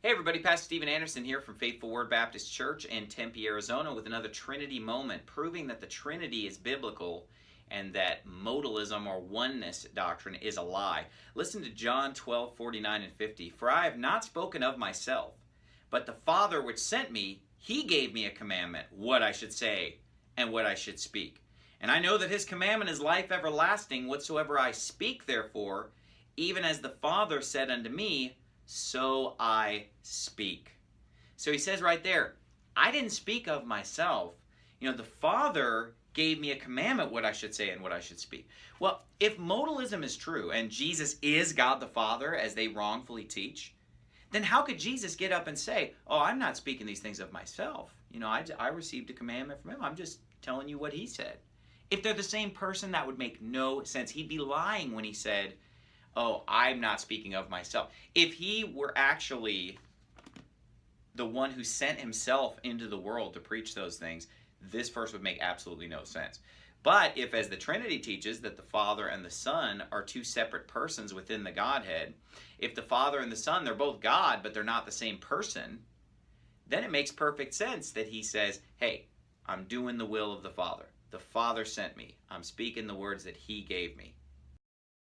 Hey everybody, Pastor Steven Anderson here from Faithful Word Baptist Church in Tempe, Arizona with another Trinity moment proving that the Trinity is biblical and that modalism or oneness doctrine is a lie. Listen to John 12, 49 and 50. For I have not spoken of myself, but the Father which sent me, he gave me a commandment, what I should say and what I should speak. And I know that his commandment is life everlasting, whatsoever I speak therefore, even as the Father said unto me, so I speak. So he says right there, I didn't speak of myself. You know, the Father gave me a commandment what I should say and what I should speak. Well, if modalism is true and Jesus is God the Father as they wrongfully teach, then how could Jesus get up and say, Oh, I'm not speaking these things of myself? You know, I, I received a commandment from him. I'm just telling you what he said. If they're the same person, that would make no sense. He'd be lying when he said, oh, I'm not speaking of myself. If he were actually the one who sent himself into the world to preach those things, this verse would make absolutely no sense. But if, as the Trinity teaches, that the Father and the Son are two separate persons within the Godhead, if the Father and the Son, they're both God, but they're not the same person, then it makes perfect sense that he says, hey, I'm doing the will of the Father. The Father sent me. I'm speaking the words that he gave me.